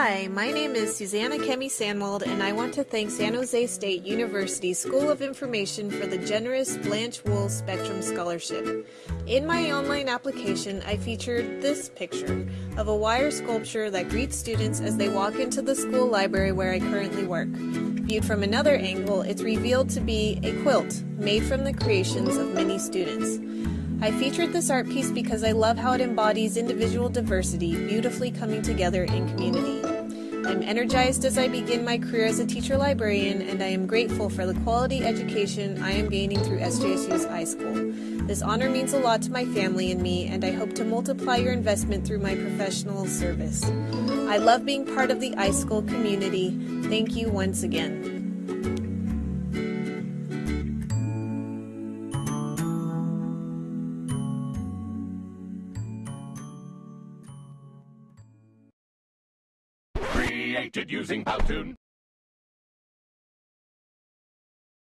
Hi, my name is Susanna Kemi Sanwald, and I want to thank San Jose State University School of Information for the generous Blanche Woolls Spectrum Scholarship. In my online application, I featured this picture of a wire sculpture that greets students as they walk into the school library where I currently work. Viewed from another angle, it's revealed to be a quilt made from the creations of many students. I featured this art piece because I love how it embodies individual diversity beautifully coming together in community. I'm energized as I begin my career as a teacher librarian, and I am grateful for the quality education I am gaining through SJSU's iSchool. This honor means a lot to my family and me, and I hope to multiply your investment through my professional service. I love being part of the iSchool community. Thank you once again. Created using Powtoon.